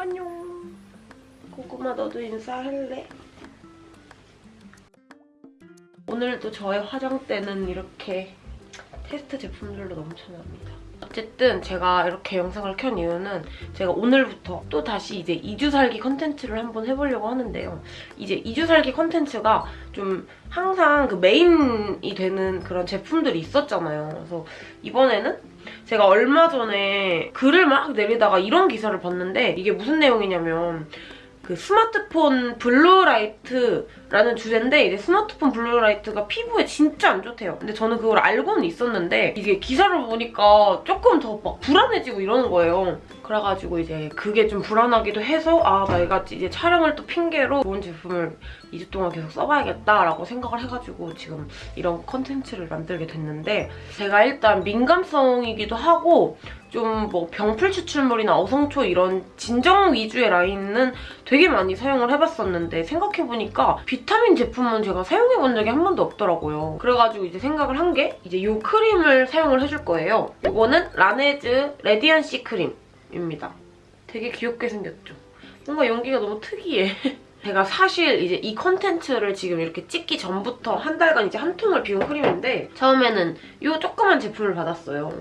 안녕. 고구마 너도 인사할래? 오늘도 저의 화장대는 이렇게 테스트 제품들로 넘쳐납니다. 어쨌든 제가 이렇게 영상을 켠 이유는 제가 오늘부터 또 다시 이제 2주 살기 컨텐츠를 한번 해보려고 하는데요. 이제 2주 살기 컨텐츠가 좀 항상 그 메인이 되는 그런 제품들이 있었잖아요. 그래서 이번에는 제가 얼마 전에 글을 막 내리다가 이런 기사를 봤는데 이게 무슨 내용이냐면 그 스마트폰 블루라이트 라는 주제인데 이제 스마트폰 블루라이트가 피부에 진짜 안 좋대요. 근데 저는 그걸 알고는 있었는데 이게 기사를 보니까 조금 더 막 불안해지고 이러는 거예요. 그래가지고 이제 그게 좀 불안하기도 해서 아 내가 이제 촬영을 또 핑계로 좋은 제품을 2주 동안 계속 써봐야겠다라고 생각을 해가지고 지금 이런 컨텐츠를 만들게 됐는데 제가 일단 민감성이기도 하고 좀뭐 병풀 추출물이나 어성초 이런 진정 위주의 라인은 되게 많이 사용을 해봤었는데 생각해보니까 비타민 제품은 제가 사용해본 적이 한 번도 없더라고요. 그래가지고 이제 생각을 한 게 이제 이 크림을 사용을 해줄 거예요. 이거는 라네즈 레디언시 크림입니다. 되게 귀엽게 생겼죠? 뭔가 용기가 너무 특이해. 제가 사실 이제 이 컨텐츠를 지금 이렇게 찍기 전부터 한 달간 이제 한 통을 비운 크림인데 처음에는 이 조그만 제품을 받았어요.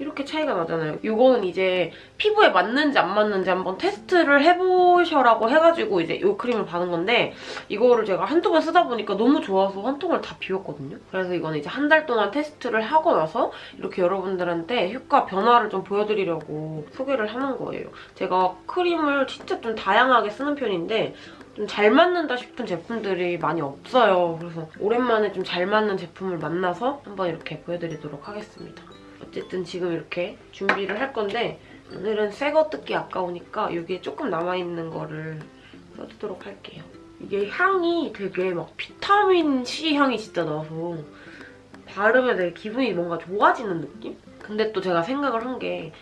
이렇게 차이가 나잖아요. 이거는 이제 피부에 맞는지 안 맞는지 한번 테스트를 해보셔라고 해가지고 이제 이 크림을 받은 건데 이거를 제가 한두 번 쓰다 보니까 너무 좋아서 한 통을 다 비웠거든요. 그래서 이거는 이제 한 달 동안 테스트를 하고 나서 이렇게 여러분들한테 효과 변화를 좀 보여드리려고 소개를 하는 거예요. 제가 크림을 진짜 좀 다양하게 쓰는 편인데 좀잘 맞는다 싶은 제품들이 많이 없어요. 그래서 오랜만에 좀 잘 맞는 제품을 만나서 한번 이렇게 보여드리도록 하겠습니다. 어쨌든 지금 이렇게 준비를 할 건데 오늘은 새 거 뜯기 아까우니까 여기에 조금 남아있는 거를 써주도록 할게요. 이게 향이 되게 막 비타민C 향이 진짜 나서 바르면 되게 기분이 뭔가 좋아지는 느낌? 근데 또 제가 생각을 한 게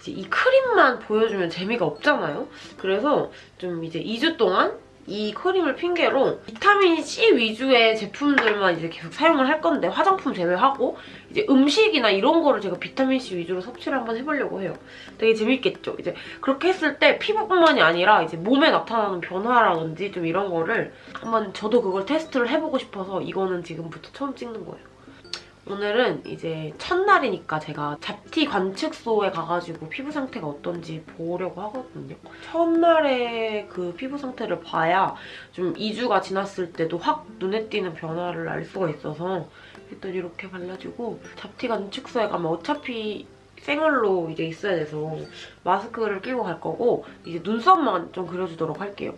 이제 이 크림만 보여주면 재미가 없잖아요? 그래서 좀 이제 2주 동안 이 크림을 핑계로 비타민C 위주의 제품들만 이제 계속 사용을 할 건데 화장품 제외하고 이제 음식이나 이런 거를 제가 비타민C 위주로 섭취를 한번 해보려고 해요. 되게 재밌겠죠? 이제 그렇게 했을 때 피부뿐만이 아니라 이제 몸에 나타나는 변화라든지 좀 이런 거를 한번 저도 그걸 테스트를 해보고 싶어서 이거는 지금부터 처음 찍는 거예요. 오늘은 이제 첫날이니까 제가 잡티 관측소에 가가지고 피부 상태가 어떤지 보려고 하거든요. 첫날에 그 피부 상태를 봐야 좀 2주가 지났을 때도 확 눈에 띄는 변화를 알 수가 있어서 일단 이렇게 발라주고 잡티 관측소에 가면 어차피 생얼로 이제 있어야 돼서 마스크를 끼고 갈 거고 이제 눈썹만 좀 그려주도록 할게요.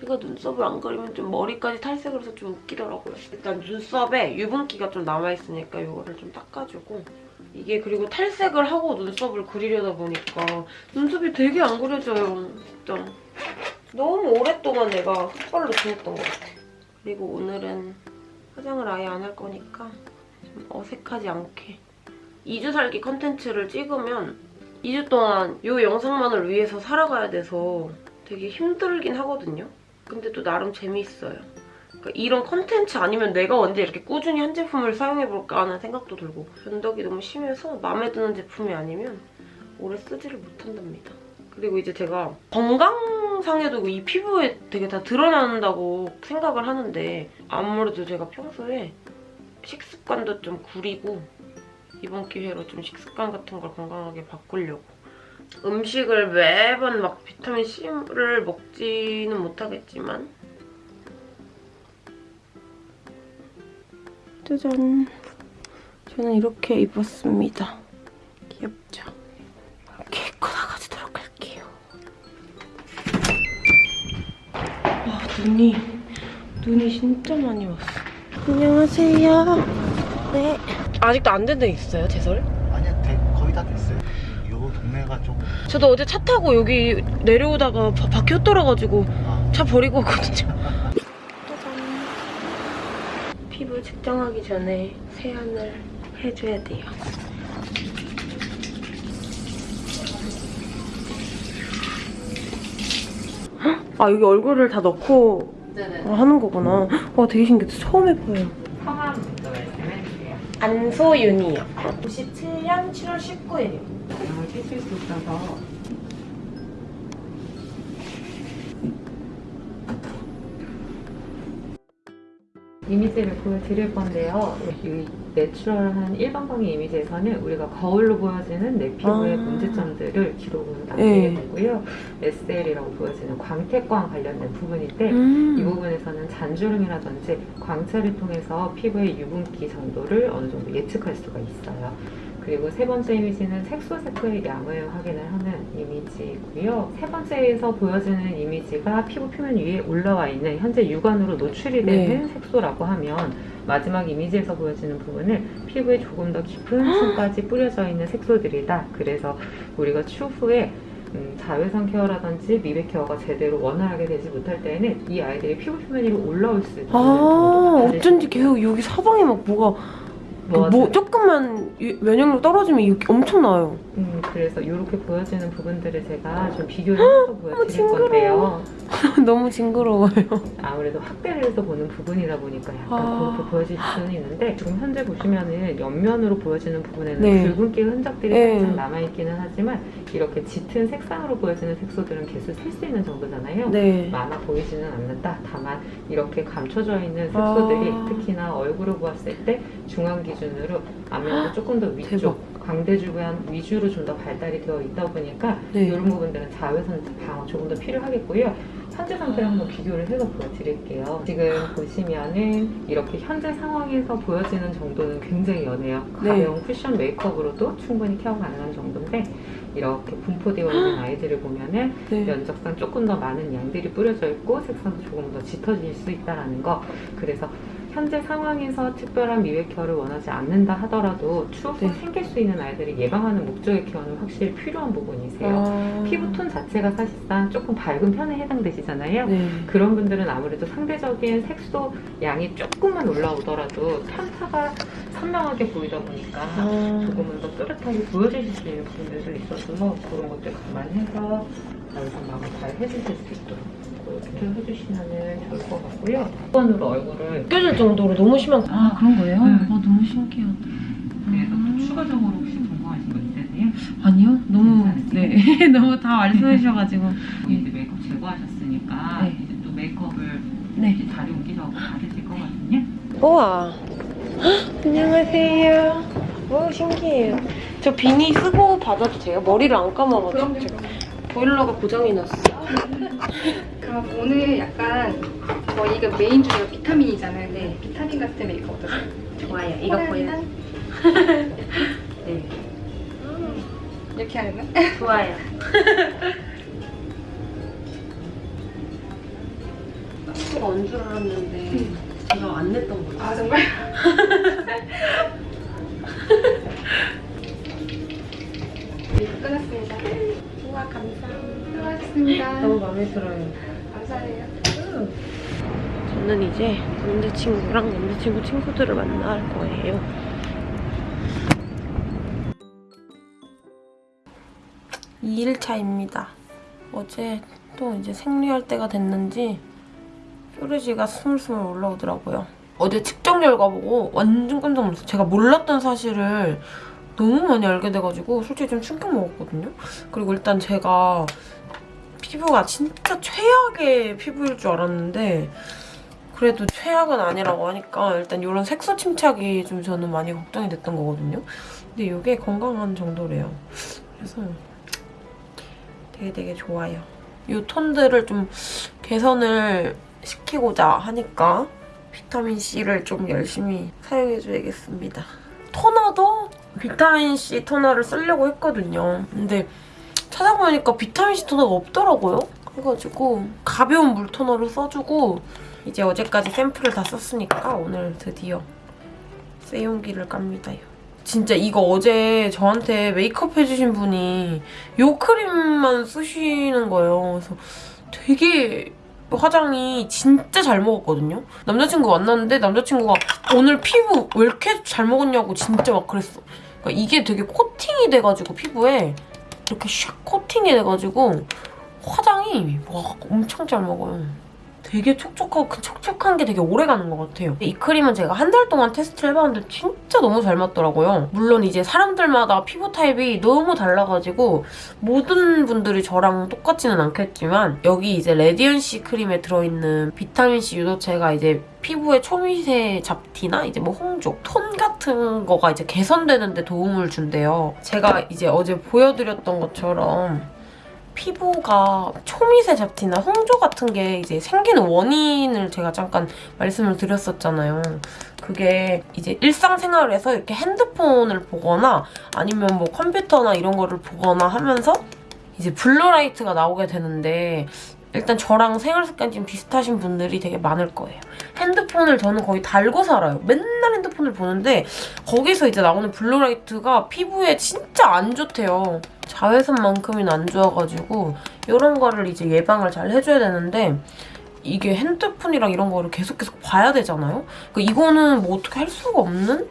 제가 눈썹을 안 그리면 좀 머리까지 탈색을 해서 좀 웃기더라고요. 일단 눈썹에 유분기가 좀 남아있으니까 이거를 좀 닦아주고 이게 그리고 탈색을 하고 눈썹을 그리려다 보니까 눈썹이 되게 안 그려져요. 진짜. 너무 오랫동안 내가 흑발로 지냈던 것 같아. 그리고 오늘은 화장을 아예 안 할 거니까 좀 어색하지 않게 2주 살기 컨텐츠를 찍으면 2주 동안 이 영상만을 위해서 살아가야 돼서 되게 힘들긴 하거든요. 근데 또 나름 재미있어요. 그러니까 이런 컨텐츠 아니면 내가 언제 이렇게 꾸준히 한 제품을 사용해볼까 하는 생각도 들고 변덕이 너무 심해서 마음에 드는 제품이 아니면 오래 쓰지를 못한답니다. 그리고 이제 제가 건강상에도 이 피부에 되게 다 드러난다고 생각을 하는데 아무래도 제가 평소에 식습관도 좀 구리고 이번 기회로 좀 식습관 같은 걸 건강하게 바꾸려고 음식을 매번 막 비타민 C를 먹지는 못하겠지만. 짜잔. 저는 이렇게 입었습니다. 귀엽죠? 이렇게 입고 나가도록 할게요. 와 눈이 눈이 진짜 많이 왔어. 안녕하세요. 네. 아직도 안 된 데 있어요 제설? 아니야 대, 거의 다 됐어요. 요 동네가 좀 저도 어제 차 타고 여기 내려오다가 바, 바퀴 흩돌아가지고 아, 차 버리고 왔거든요. 피부 측정하기 전에 세안을 해줘야 돼요. 헉? 아 여기 얼굴을 다 넣고 네네. 하는 거구나. 와 되게 신기해. 처음 해봐요. 성함부터 말씀해주세요. 안소윤이요. 97년 7월 19일이요. 있을 수 있어서. 이미지를 보여드릴 건데요. 이 내추럴한 일반광의 이미지에서는 우리가 거울로 보여지는 내 피부의 아. 문제점들을 기록으로 남기게 네. 되고요. SL이라고 보여지는 광택광 관련된 부분인데 음 이 부분에서는 잔주름이라든지 광채를 통해서 피부의 유분기 정도를 어느 정도 예측할 수가 있어요. 그리고 세 번째 이미지는 색소세포의 양을 확인을 하는 이미지이고요. 세 번째에서 보여지는 이미지가 피부 표면 위에 올라와 있는 현재 육안으로 노출이 되는 색소라고 하면 마지막 이미지에서 보여지는 부분은 피부에 조금 더 깊은 층까지 뿌려져 있는 색소들이다. 그래서 우리가 추후에 음, 자외선 케어라든지 미백 케어가 제대로 원활하게 되지 못할 때에는 이 아이들이 피부 표면 위로 올라올 수 있는 아 어쩐지 계속 여기 사방에 막 뭐가 그뭐 조금만 유- 면역력 떨어지면 엄청 나요. 음, 그래서 이렇게 보여지는 부분들을 제가 좀 비교를 해서 보여드릴 징그러워. 건데요. 너무 징그러워요. 아무래도 확대를 해서 보는 부분이다 보니까 약간 아. 그렇게 보여질 수는 있는데 지금 현재 보시면은 옆면으로 보여지는 부분에는 네. 붉은기 흔적들이 네. 살짝 남아있기는 하지만 이렇게 짙은 색상으로 보여지는 색소들은 계속 셀수 있는 정도잖아요. 네. 많아 보이지는 않는다. 다만 이렇게 감춰져 있는 색소들이 아. 특히나 얼굴을 보았을 때 중앙 기준 으로 안면도 조금 더 위쪽, 대박. 광대주변 위주로 좀 더 발달이 되어 있다 보니까 네. 이런 부분들은 자외선 방어 조금 더 필요하겠고요. 현재 상태를 한번 비교를 해서 보여드릴게요. 지금 보시면은 이렇게 현재 상황에서 보여지는 정도는 굉장히 연해요. 네. 가벼운 쿠션 메이크업으로도 충분히 케어 가능한 정도인데 이렇게 분포되어 있는 아이들을 보면은 네. 면적상 조금 더 많은 양들이 뿌려져 있고 색상도 조금 더 짙어질 수 있다는 거. 그래서 현재 상황에서 특별한 미백 케어를 원하지 않는다 하더라도 추후 네. 생길 수 있는 아이들을 예방하는 목적의 케어는 확실히 필요한 부분이세요. 아. 피부톤 자체가 사실상 조금 밝은 편에 해당되시잖아요. 네. 그런 분들은 아무래도 상대적인 색소 양이 조금만 올라오더라도 편차가 선명하게 보이다 보니까 아. 조금은 더 또렷하게 보여주실 수 있는 부분들도 있어서 그런 것들 감안해서 자외선 방어 잘 해주실 수 있도록 그렇게 해주시면 좋을 것 같고요. 수건으로 얼굴을 느껴질 정도로 너무 심한 아 그런 거예요? 네. 어 너무 신기하다. 그래서 또 추가적으로 혹시 궁금하신 거 있으세요? 아니요 너무 괜찮으세요? 네 너무 다 말씀해 주셔가지고 이제 메이크업 제거하셨으니까 네. 이제 또 메이크업을 네. 이제 자리 옮기셔서 받으실 거거든요. 우와. 헉, 안녕하세요. 오, 신기해요. 저 비니 쓰고 받아도 돼요? 머리를 안 감아가지고. 보일러가 고장이 났어요. 그럼 오늘 약간 저희가 메인 주제가 비타민이잖아요. 네. 비타민 같은 메이크업 어떠세요? 좋아요. 이거 보여요. 네. 이렇게 하는 거? 좋아요. 수가 언줄 알았는데 제가 안 냈던 거예요. 아 정말? 네, 끝났습니다. 우와 감사합니다. 수고하셨습니다. 너무 마음에 들어요. 감사해요. 저는 이제 남자친구랑 남자친구 친구들을 만날 거예요. 이일차입니다 어제 또 이제 생리할 때가 됐는지 뾰루지가 스물스물 올라오더라고요. 어제 측정 결과 보고 완전 깜짝 놀랐어요. 제가 몰랐던 사실을 너무 많이 알게 돼가지고 솔직히 좀 충격 먹었거든요. 그리고 일단 제가 피부가 진짜 최악의 피부일 줄 알았는데 그래도 최악은 아니라고 하니까 일단 이런 색소 침착이 좀 저는 많이 걱정이 됐던 거거든요. 근데 이게 건강한 정도래요. 그래서 되게 되게 좋아요. 이 톤들을 좀 개선을 시키고자 하니까 비타민C를 좀 열심히 사용해줘야겠습니다. 토너도 비타민C 토너를 쓰려고 했거든요. 근데 찾아보니까 비타민C 토너가 없더라고요. 그래가지고 가벼운 물 토너를 써주고 이제 어제까지 샘플을 다 썼으니까 오늘 드디어 세용기를 깝니다. 진짜 이거 어제 저한테 메이크업 해주신 분이 요 크림만 쓰시는 거예요. 그래서 되게 화장이 진짜 잘 먹었거든요. 남자친구 만났는데 남자친구가 오늘 피부 왜 이렇게 잘 먹었냐고 진짜 막 그랬어. 그러니까 이게 되게 코팅이 돼가지고 피부에 이렇게 샥 코팅이 돼가지고 화장이 와 엄청 잘 먹어요. 되게 촉촉하고 그 촉촉한 게 되게 오래 가는 것 같아요. 이 크림은 제가 한 달 동안 테스트를 해봤는데 진짜 너무 잘 맞더라고요. 물론 이제 사람들마다 피부 타입이 너무 달라가지고 모든 분들이 저랑 똑같지는 않겠지만 여기 이제 레디언시 크림에 들어있는 비타민C 유도체가 이제 피부에 초미세 잡티나 이제 뭐 홍조, 톤 같은 거가 이제 개선되는 데 도움을 준대요. 제가 이제 어제 보여드렸던 것처럼 피부가 초미세 잡티나 홍조 같은 게 이제 생기는 원인을 제가 잠깐 말씀을 드렸었잖아요. 그게 이제 일상생활에서 이렇게 핸드폰을 보거나 아니면 뭐 컴퓨터나 이런 거를 보거나 하면서 이제 블루라이트가 나오게 되는데 일단 저랑 생활 습관이 좀 비슷하신 분들이 되게 많을 거예요. 핸드폰을 저는 거의 달고 살아요. 맨날 핸드폰을 보는데 거기서 이제 나오는 블루라이트가 피부에 진짜 안 좋대요. 자외선만큼은 안 좋아가지고 이런 거를 이제 예방을 잘 해줘야 되는데 이게 핸드폰이랑 이런 거를 계속 계속 봐야 되잖아요? 그 이거는 뭐 어떻게 할 수가 없는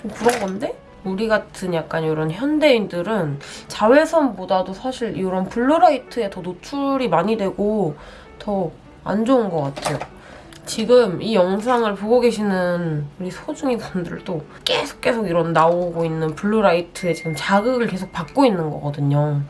좀 그런 건데? 우리 같은 약간 이런 현대인들은 자외선보다도 사실 이런 블루라이트에 더 노출이 많이 되고 더 안 좋은 것 같아요. 지금 이 영상을 보고 계시는 우리 소중이 분들도 계속 계속 이런 나오고 있는 블루라이트에 지금 자극을 계속 받고 있는 거거든요.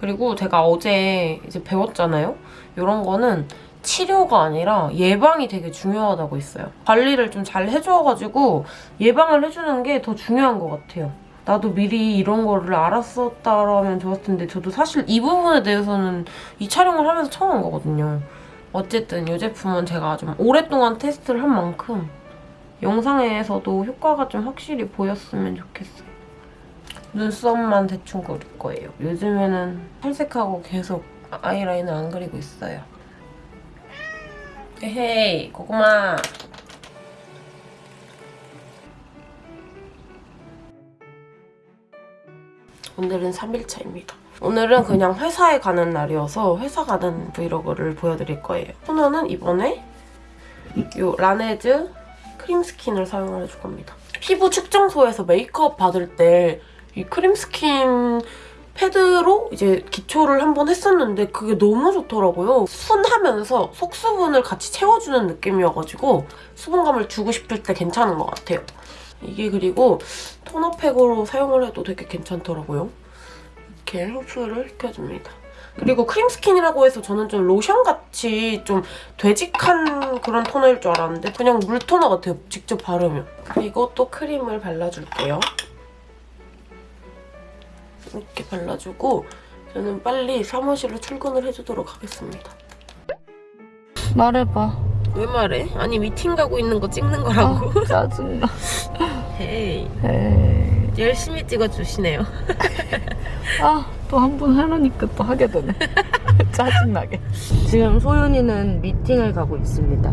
그리고 제가 어제 이제 배웠잖아요. 이런 거는 치료가 아니라 예방이 되게 중요하다고 했어요. 관리를 좀 잘 해줘가지고 예방을 해주는 게 더 중요한 것 같아요. 나도 미리 이런 거를 알았었다라면 좋았을 텐데 저도 사실 이 부분에 대해서는 이 촬영을 하면서 처음 한 거거든요. 어쨌든 이 제품은 제가 좀 오랫동안 테스트를 한 만큼 영상에서도 효과가 좀 확실히 보였으면 좋겠어요. 눈썹만 대충 그릴 거예요. 요즘에는 탈색하고 계속 아이라인을 안 그리고 있어요. 헤이 고구마 오늘은 3일차입니다. 오늘은 그냥 회사에 가는 날이어서 회사 가는 브이로그를 보여드릴 거예요. 토너는 이번에 이 라네즈 크림 스킨을 사용을 해줄 겁니다. 피부 측정소에서 메이크업 받을 때 이 크림 스킨 패드로 이제 기초를 한번 했었는데 그게 너무 좋더라고요. 순하면서 속수분을 같이 채워주는 느낌이어가지고 수분감을 주고 싶을 때 괜찮은 것 같아요. 이게 그리고 토너팩으로 사용을 해도 되게 괜찮더라고요. 이렇게 흡수를 시켜줍니다. 그리고 크림 스킨이라고 해서 저는 좀 로션같이 좀 되직한 그런 토너일 줄 알았는데 그냥 물 토너 같아요, 직접 바르면. 그리고 또 크림을 발라줄게요. 이렇게 발라주고 저는 빨리 사무실로 출근을 해주도록 하겠습니다. 말해봐. 왜 말해? 아니 미팅 가고 있는 거 찍는 거라고. 짜증나. 헤이 에이. 열심히 찍어주시네요. 아, 또 한 번 하려니까 또 하게 되네. 짜증나게. 지금 소윤이는 미팅을 가고 있습니다.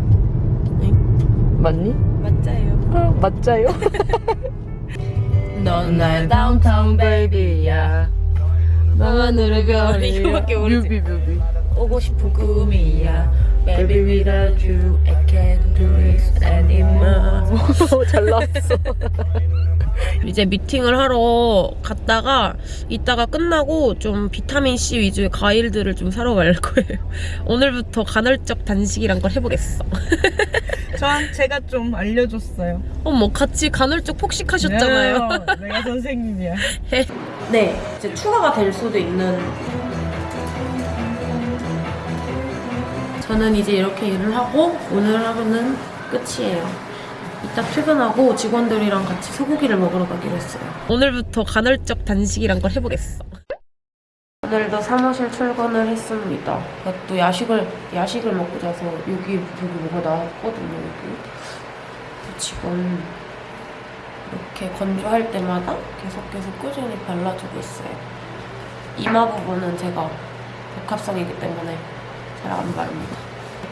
맞니? 맞아요. 아, 맞자요? 넌날 다운타운 베이비야. 하늘의 별이 이거밖에 모르지. 뮤비 뮤비. 오고 싶은 꿈이야. Baby without you I can't do this anymore. 잘 나왔어. 이제 미팅을 하러 갔다가 이따가 끝나고 좀 비타민 C 위주의 과일들을 좀 사러 갈 거예요. 오늘부터 간헐적 단식이란 걸 해보겠어. 전 제가 좀 알려줬어요. 어머 같이 간헐적 폭식하셨잖아요. 네, 내가 선생님이야. 네, 이제 추가가 될 수도 있는. 저는 이제 이렇게 일을 하고 오늘 하루는 끝이에요. 이따 퇴근하고 직원들이랑 같이 소고기를 먹으러 가기로 했어요. 오늘부터 간헐적 단식이란 걸 해보겠어. 오늘도 사무실 출근을 했습니다. 또 야식을 야식을 먹고 자서 여기 여기 뭐가 나왔거든요. 여기 지금 이렇게 건조할 때마다 계속 계속 꾸준히 발라주고 있어요. 이마 부분은 제가 복합성이기 때문에 잘 안 바릅니다.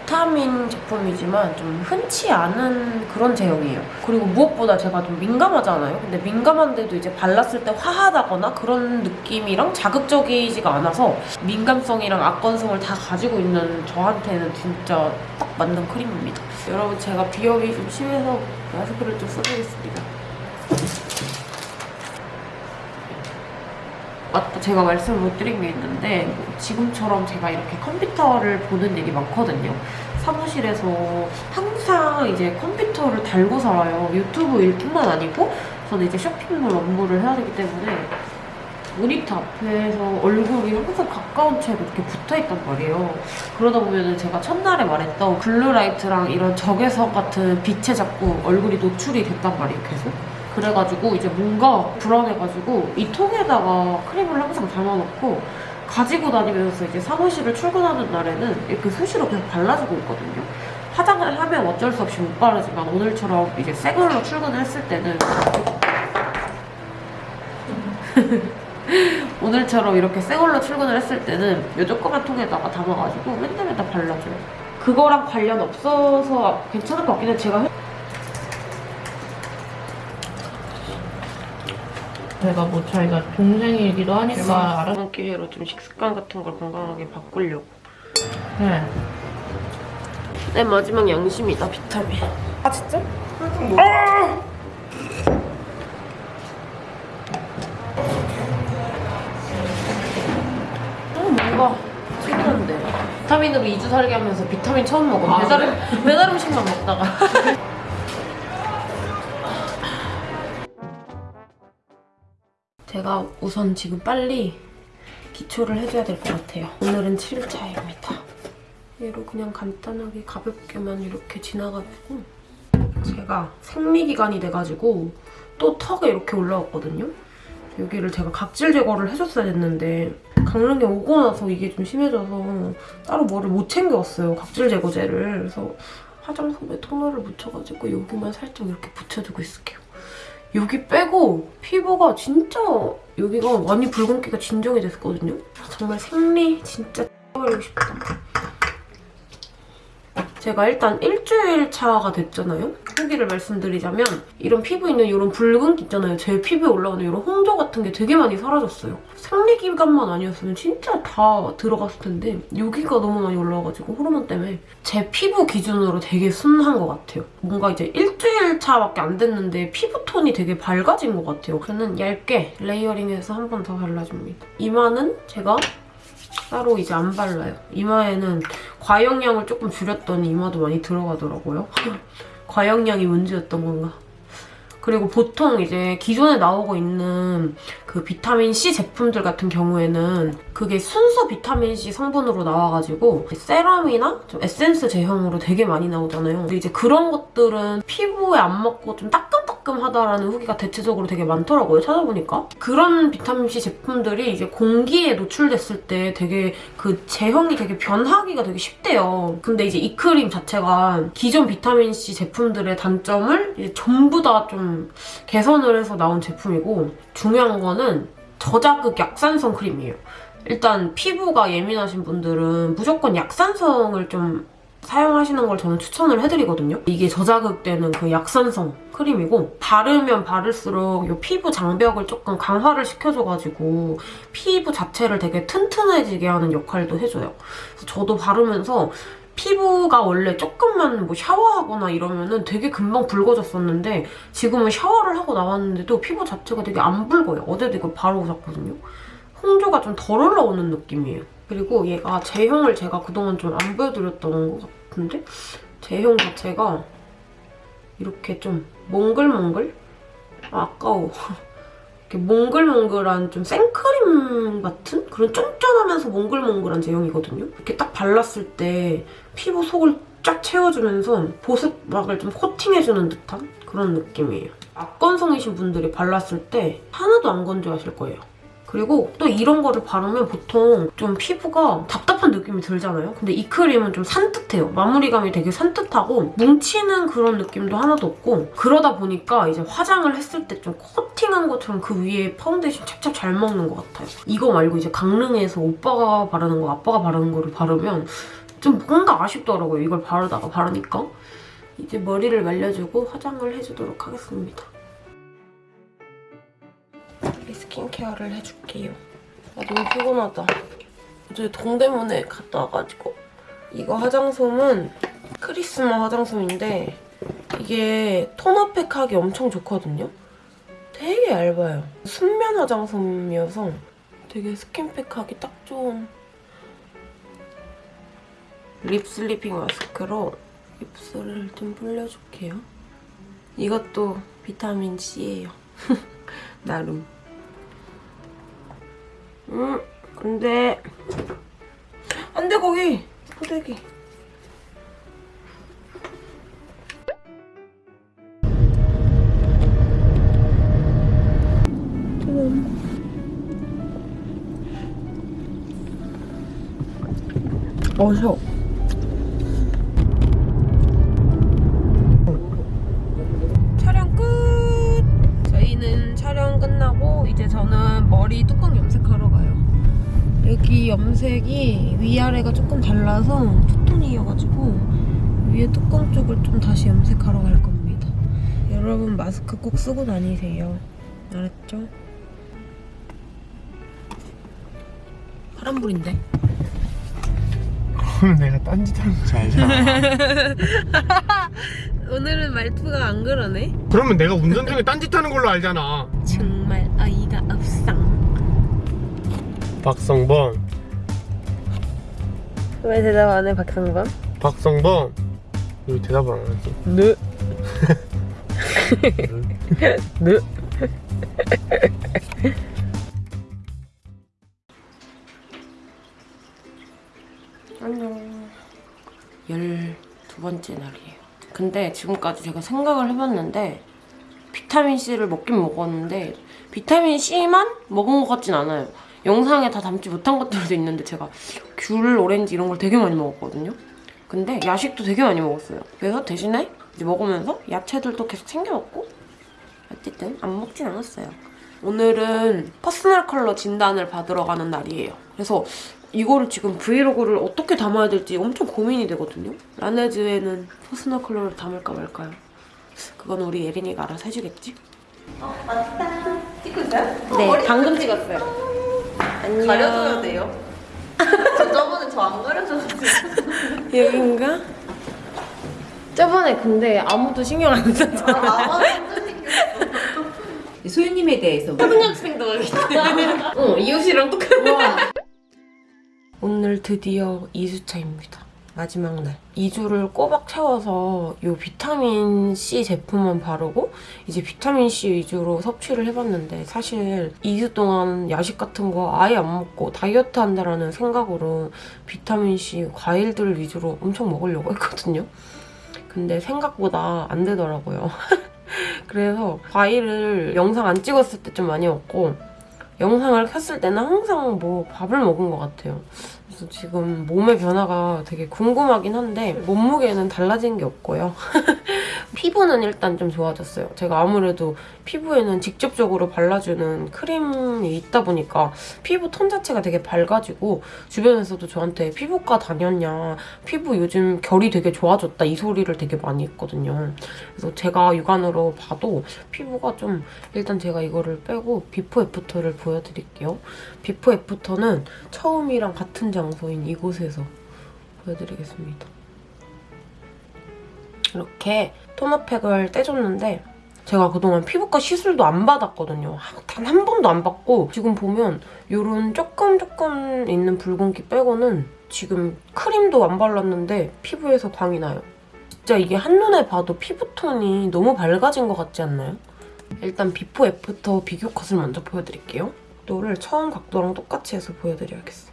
비타민 제품이지만 좀 흔치 않은 그런 제형이에요. 그리고 무엇보다 제가 좀 민감하잖아요. 근데 민감한데도 이제 발랐을 때 화하다거나 그런 느낌이랑 자극적이지가 않아서 민감성이랑 악건성을 다 가지고 있는 저한테는 진짜 딱 맞는 크림입니다. 여러분 제가 비염이 좀 심해서 마스크를 좀 써주겠습니다. 맞다 제가 말씀을 못 드린 게 있는데 뭐 지금처럼 제가 이렇게 컴퓨터를 보는 일이 많거든요 사무실에서 항상 이제 컴퓨터를 달고 살아요. 유튜브 일뿐만 아니고 저는 이제 쇼핑몰 업무를 해야 되기 때문에 모니터 앞에서 얼굴이 항상 가까운 채로 이렇게 붙어 있단 말이에요. 그러다 보면은 제가 첫날에 말했던 블루라이트랑 이런 적외선 같은 빛에 자꾸 얼굴이 노출이 됐단 말이에요, 계속. 그래가지고 이제 뭔가 불안해가지고 이 통에다가 크림을 항상 담아놓고 가지고 다니면서 이제 사무실을 출근하는 날에는 이렇게 수시로 계속 발라주고 있거든요. 화장을 하면 어쩔 수 없이 못 바르지만 오늘처럼 이제 생얼로 출근을 했을 때는 오늘처럼 이렇게 새 걸로 출근을 했을 때는 이 조그만 통에다가 담아가지고 맨날 맨날 발라줘요. 그거랑 관련 없어서 괜찮을 것 같긴 해. 제가 제가 뭐 자기가 동생이기도 하니까 알아. 이번 기회로 좀 식습관 같은 걸 건강하게 바꾸려고. 네. 내 마지막 양심이다, 비타민. 아 진짜? 음, 뭔가 특이한데. 비타민으로 2주 살게 하면서 비타민 처음 먹어. 배달, 음, 배달 음식만 먹다가. 제가 우선 지금 빨리 기초를 해줘야 될 것 같아요. 오늘은 7일차입니다. 얘로 그냥 간단하게 가볍게만 이렇게 지나가지고 제가 생리기간이 돼가지고 또 턱에 이렇게 올라왔거든요. 여기를 제가 각질 제거를 해줬어야 됐는데 강릉에 오고 나서 이게 좀 심해져서 따로 뭐를 못 챙겨왔어요. 각질 제거제를. 그래서 화장솜에 토너를 묻혀가지고 여기만 살짝 이렇게 붙여주고 있을게요. 여기 빼고 피부가 진짜 여기가 많이 붉은기가 진정이 됐거든요. 정말 생리 진짜 버리고 싶다. 제가 일단 일주일 차가 됐잖아요. 후기를 말씀드리자면 이런 피부 있는 이런 붉은기 있잖아요. 제 피부에 올라오는 이런 홍조 같은 게 되게 많이 사라졌어요. 생리기간만 아니었으면 진짜 다 들어갔을 텐데 여기가 너무 많이 올라와가지고 호르몬 때문에 제 피부 기준으로 되게 순한 것 같아요. 뭔가 이제 일주일 차밖에 안 됐는데 피부톤이 되게 밝아진 것 같아요. 저는 얇게 레이어링해서 한 번 더 발라줍니다. 이마는 제가 따로 이제 안 발라요. 이마에는 과용량을 조금 줄였더니 이마도 많이 들어가더라고요. 과용량이 문제였던 건가. 그리고 보통 이제 기존에 나오고 있는 그 비타민C 제품들 같은 경우에는 그게 순수 비타민C 성분으로 나와가지고 세럼이나 좀 에센스 제형으로 되게 많이 나오잖아요. 근데 이제 그런 것들은 피부에 안 맞고 좀 따끔 따끔하다라는 후기가 대체적으로 되게 많더라고요. 찾아보니까. 그런 비타민C 제품들이 이제 공기에 노출됐을 때 되게 그 제형이 되게 변하기가 되게 쉽대요. 근데 이제 이 크림 자체가 기존 비타민C 제품들의 단점을 전부 다 좀 개선을 해서 나온 제품이고 중요한 거는 저자극 약산성 크림이에요. 일단 피부가 예민하신 분들은 무조건 약산성을 좀 사용하시는 걸 저는 추천을 해드리거든요. 이게 저자극되는 그 약산성 크림이고 바르면 바를수록 이 피부 장벽을 조금 강화를 시켜줘가지고 피부 자체를 되게 튼튼해지게 하는 역할도 해줘요. 저도 바르면서 피부가 원래 조금만 뭐 샤워하거나 이러면은 되게 금방 붉어졌었는데 지금은 샤워를 하고 나왔는데도 피부 자체가 되게 안 붉어요. 어제도 이거 바르고 잤거든요. 홍조가 좀 덜 올라오는 느낌이에요. 그리고 얘가 제형을 제가 그동안 좀 안 보여드렸던 것 같은데 제형 자체가 이렇게 좀 몽글몽글? 아, 아까워. 이렇게 몽글몽글한 좀 생크림 같은 그런 쫀쫀하면서 몽글몽글한 제형이거든요. 이렇게 딱 발랐을 때 피부 속을 쫙 채워주면서 보습막을 좀 코팅해주는 듯한 그런 느낌이에요. 악건성이신 분들이 발랐을 때 하나도 안 건조하실 거예요. 그리고 또 이런 거를 바르면 보통 좀 피부가 답답한 느낌이 들잖아요? 근데 이 크림은 좀 산뜻해요. 마무리감이 되게 산뜻하고 뭉치는 그런 느낌도 하나도 없고 그러다 보니까 이제 화장을 했을 때 좀 코팅한 것처럼 그 위에 파운데이션 찹찹 잘 먹는 것 같아요. 이거 말고 이제 강릉에서 오빠가 바르는 거, 아빠가 바르는 거를 바르면 좀 뭔가 아쉽더라고요. 이걸 바르다가 바르니까. 이제 머리를 말려주고 화장을 해주도록 하겠습니다. 스킨케어를 해줄게요. 나 너무 피곤하다. 어제 동대문에 갔다 와가지고 이거 화장솜은 크리스마 화장솜인데 이게 톤업팩 하기 엄청 좋거든요. 되게 얇아요. 순면 화장솜이어서 되게 스킨팩 하기 딱 좋은 립 슬리핑 마스크로 입술을 좀 불려줄게요. 이것도 비타민 C예요. 나름. 음, 근데 안돼 거기 포대기. 어서. 여기 염색이 위아래가 조금 달라서 투톤이어가지고 위에 뚜껑 쪽을 좀 다시 염색하러 갈 겁니다. 여러분 마스크 꼭 쓰고 다니세요. 알았죠? 파란불인데? 그럼 내가 딴짓 하는 줄 알잖아. 오늘은 말투가 안 그러네. 그러면 내가 운전 중에 딴짓 하는 걸로 알잖아. 정말 어이가 없어. 박성범, 왜 대답 안 해, 박상범? 박성범. 왜 대답을 안 하지? 네. 네. 안녕. 열두 번째 날이에요. 근데 지금까지 제가 생각을 해봤는데 비타민 C를 먹긴 먹었는데 비타민 C만 먹은 것 같진 않아요. 영상에 다 담지 못한 것들도 있는데 제가 귤, 오렌지 이런 걸 되게 많이 먹었거든요. 근데 야식도 되게 많이 먹었어요. 그래서 대신에 이제 먹으면서 야채들도 계속 챙겨 먹고 어쨌든 안 먹진 않았어요. 오늘은 퍼스널 컬러 진단을 받으러 가는 날이에요. 그래서 이거를 지금 브이로그를 어떻게 담아야 될지 엄청 고민이 되거든요. 라네즈에는 퍼스널 컬러를 담을까 말까요? 그건 우리 예린이가 알아서 해주겠지? 어, 맞다. 찍고 있어요? 네, 방금 찍었어요. 안녕. 가려줘야 돼요? 저 저번에 저 안 가려줬는데. 여긴가? 저번에 근데 아무도 신경 안 썼잖아. 소유님에 대해서 초등학생도 가기 때문에. 어, 이웃이랑 똑같아. 오늘 드디어 2주차입니다. 마지막 날. 2주를 꼬박 채워서 이 비타민 C 제품만 바르고 이제 비타민 C 위주로 섭취를 해봤는데 사실 2주 동안 야식 같은 거 아예 안 먹고 다이어트 한다라는 생각으로 비타민 C 과일들 위주로 엄청 먹으려고 했거든요. 근데 생각보다 안 되더라고요. 그래서 과일을 영상 안 찍었을 때 좀 많이 먹고 영상을 켰을 때는 항상 뭐 밥을 먹은 것 같아요. 그래서 지금 몸의 변화가 되게 궁금하긴 한데 몸무게는 달라진 게 없고요. 피부는 일단 좀 좋아졌어요. 제가 아무래도 피부에는 직접적으로 발라주는 크림이 있다 보니까 피부 톤 자체가 되게 밝아지고 주변에서도 저한테 피부과 다녔냐 피부 요즘 결이 되게 좋아졌다 이 소리를 되게 많이 했거든요. 그래서 제가 육안으로 봐도 피부가 좀 일단 제가 이거를 빼고 before after를 보여드릴게요. 비포 애프터는 처음이랑 같은 장소인 이곳에서 보여드리겠습니다. 이렇게 토너팩을 떼줬는데 제가 그동안 피부과 시술도 안 받았거든요. 단 한 번도 안 받고 지금 보면 이런 조금 조금 있는 붉은기 빼고는 지금 크림도 안 발랐는데 피부에서 광이 나요. 진짜 이게 한눈에 봐도 피부톤이 너무 밝아진 것 같지 않나요? 일단 before after 비교 컷을 먼저 보여드릴게요. 각도를 처음 각도랑 똑같이 해서 보여드려야겠어.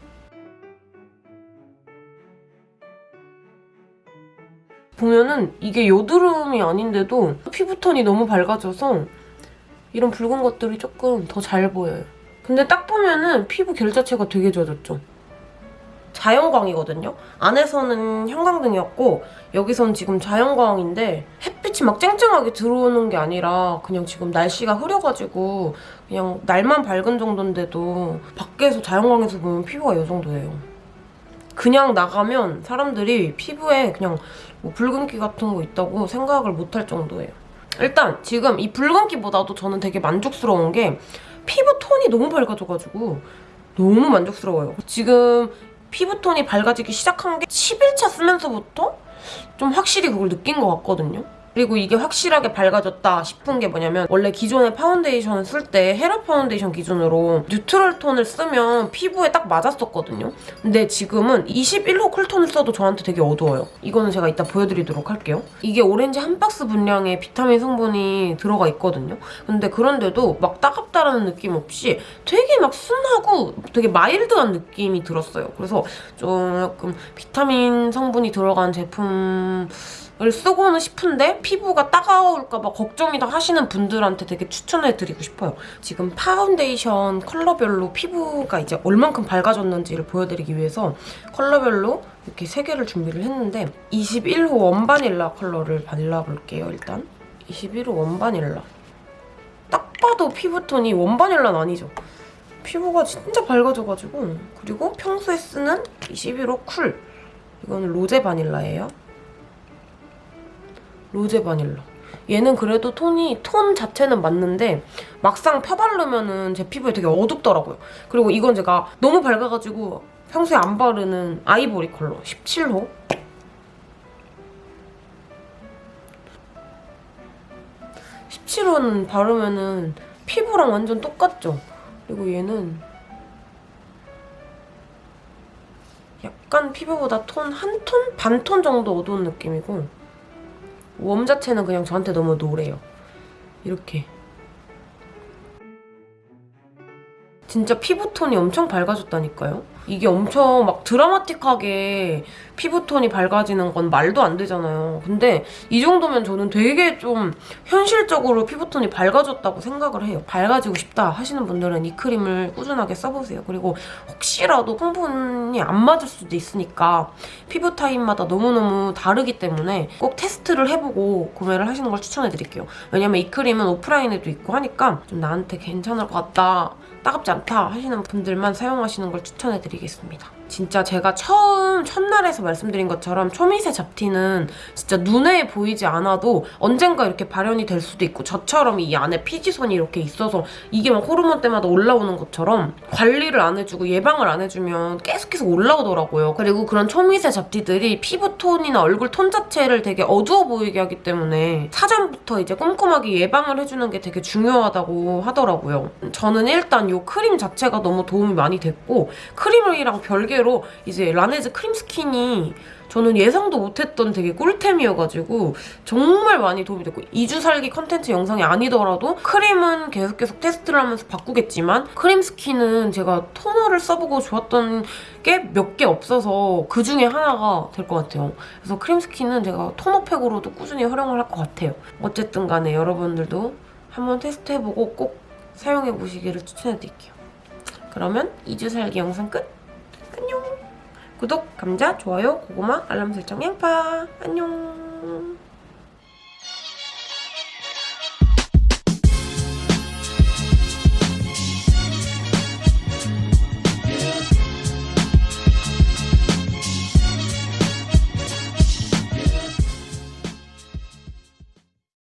보면은 이게 여드름이 아닌데도 피부톤이 너무 밝아져서 이런 붉은 것들이 조금 더 잘 보여요. 근데 딱 보면은 피부 결 자체가 되게 좋아졌죠. 자연광이거든요. 안에서는 형광등이었고 여기선 지금 자연광인데 햇빛이 막 쨍쨍하게 들어오는 게 아니라 그냥 지금 날씨가 흐려가지고 그냥 날만 밝은 정도인데도 밖에서 자연광에서 보면 피부가 이 정도예요. 그냥 나가면 사람들이 피부에 그냥 뭐 붉은기 같은 거 있다고 생각을 못할 정도예요. 일단 지금 이 붉은기보다도 저는 되게 만족스러운 게 피부 톤이 너무 밝아져가지고 너무 만족스러워요. 지금 피부 톤이 밝아지기 시작한 게 10일차 쓰면서부터 좀 확실히 그걸 느낀 것 같거든요. 그리고 이게 확실하게 밝아졌다 싶은 게 뭐냐면 원래 기존의 파운데이션을 쓸 때 헤라 파운데이션 기준으로 neutral 톤을 쓰면 피부에 딱 맞았었거든요. 근데 지금은 21호 쿨톤을 써도 저한테 되게 어두워요. 이거는 제가 이따 보여드리도록 할게요. 이게 오렌지 한 박스 분량의 비타민 성분이 들어가 있거든요. 근데 그런데도 막 따갑다라는 느낌 없이 되게 막 순하고 되게 마일드한 느낌이 들었어요. 그래서 조금 비타민 성분이 들어간 제품 을 쓰고는 싶은데 피부가 따가울까 봐 걱정이다 하시는 분들한테 되게 추천해드리고 싶어요. 지금 파운데이션 컬러별로 피부가 이제 얼만큼 밝아졌는지를 보여드리기 위해서 컬러별로 이렇게 세 개를 준비를 했는데 21호 원바닐라 컬러를 발라볼게요, 일단. 21호 원바닐라. 딱 봐도 피부톤이 원바닐라는 아니죠. 피부가 진짜 밝아져가지고 그리고 평소에 쓰는 21호 쿨 이거는 로제 바닐라예요. 로제 바닐라. 얘는 그래도 톤이 톤 자체는 맞는데 막상 펴바르면 은 제 피부에 되게 어둡더라고요. 그리고 이건 제가 너무 밝아가지고 평소에 안 바르는 아이보리 컬러 17호. 십 17호는 바르면은 피부랑 완전 똑같죠? 그리고 얘는 약간 피부보다 톤 한 톤? 반 톤 정도 어두운 느낌이고 웜 자체는 그냥 저한테 너무 노래요. 이렇게. 진짜 피부톤이 엄청 밝아졌다니까요? 이게 엄청 막 드라마틱하게 피부톤이 밝아지는 건 말도 안 되잖아요. 근데 이 정도면 저는 되게 좀 현실적으로 피부톤이 밝아졌다고 생각을 해요. 밝아지고 싶다 하시는 분들은 이 크림을 꾸준하게 써보세요. 그리고 혹시라도 성분이 안 맞을 수도 있으니까 피부 타입마다 너무너무 다르기 때문에 꼭 테스트를 해보고 구매를 하시는 걸 추천해드릴게요. 왜냐면 이 크림은 오프라인에도 있고 하니까 좀 나한테 괜찮을 것 같다, 따갑지 않다 하시는 분들만 사용하시는 걸 추천해드리겠습니다. 진짜 제가 처음 첫날에서 말씀드린 것처럼 초미세 잡티는 진짜 눈에 보이지 않아도 언젠가 이렇게 발현이 될 수도 있고 저처럼 이 안에 피지선이 이렇게 있어서 이게 막 호르몬 때마다 올라오는 것처럼 관리를 안 해주고 예방을 안 해주면 계속 계속 올라오더라고요. 그리고 그런 초미세 잡티들이 피부 톤이나 얼굴 톤 자체를 되게 어두워 보이게 하기 때문에 사전부터 이제 꼼꼼하게 예방을 해주는 게 되게 중요하다고 하더라고요. 저는 일단 이 크림 자체가 너무 도움이 많이 됐고 크림이랑 별개 로 이제 라네즈 크림 스킨이 저는 예상도 못했던 되게 꿀템이어가지고 정말 많이 도움이 됐고 2주 살기 컨텐츠 영상이 아니더라도 크림은 계속 계속 테스트를 하면서 바꾸겠지만 크림 스킨은 제가 토너를 써보고 좋았던 게 몇 개 없어서 그 중에 하나가 될 것 같아요. 그래서 크림 스킨은 제가 토너팩으로도 꾸준히 활용을 할 것 같아요. 어쨌든 간에 여러분들도 한번 테스트해보고 꼭 사용해보시기를 추천해드릴게요. 그러면 2주 살기 영상 끝! 안녕! 구독, 감자, 좋아요, 고구마, 알람 설정, 양파. 안녕.